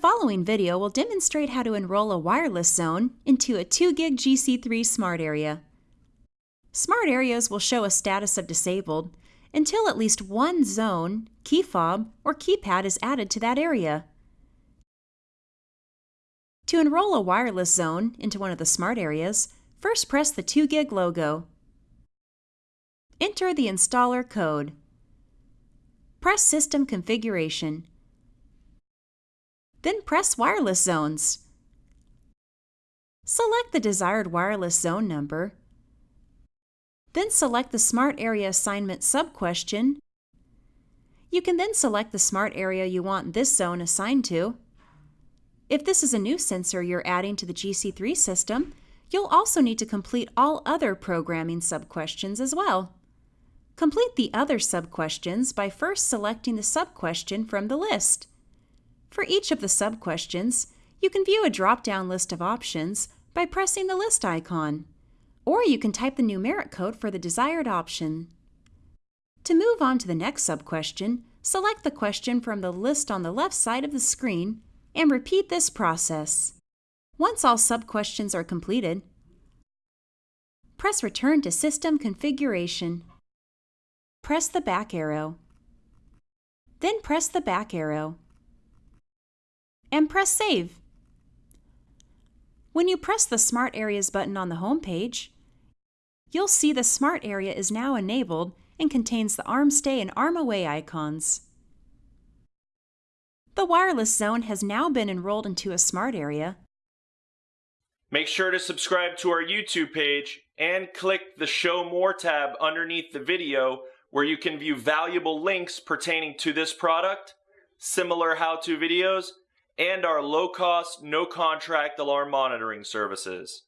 following video will demonstrate how to enroll a wireless zone into a 2GIG GC3 smart area. Smart areas will show a status of disabled until at least one zone, key fob, or keypad is added to that area. To enroll a wireless zone into one of the smart areas, first press the 2GIG logo. Enter the installer code. Press System Configuration. Then press Wireless Zones. Select the desired wireless zone number. Then select the Smart Area Assignment sub-question. You can then select the smart area you want this zone assigned to. If this is a new sensor you're adding to the GC3 system, you'll also need to complete all other programming sub-questions as well. Complete the other sub-questions by first selecting the sub-question from the list. For each of the sub-questions, you can view a drop-down list of options by pressing the list icon, or you can type the numeric code for the desired option. To move on to the next sub-question, select the question from the list on the left side of the screen and repeat this process. Once all sub-questions are completed, press Return to System Configuration press the back arrow. Then press the back arrow. And press Save. When you press the Smart Areas button on the home page, you'll see the Smart Area is now enabled and contains the Arm Stay and Arm Away icons. The wireless zone has now been enrolled into a smart area. Make sure to subscribe to our YouTube page and click the Show More tab underneath the video where you can view valuable links pertaining to this product, similar how-to videos, and our low-cost, no-contract alarm monitoring services.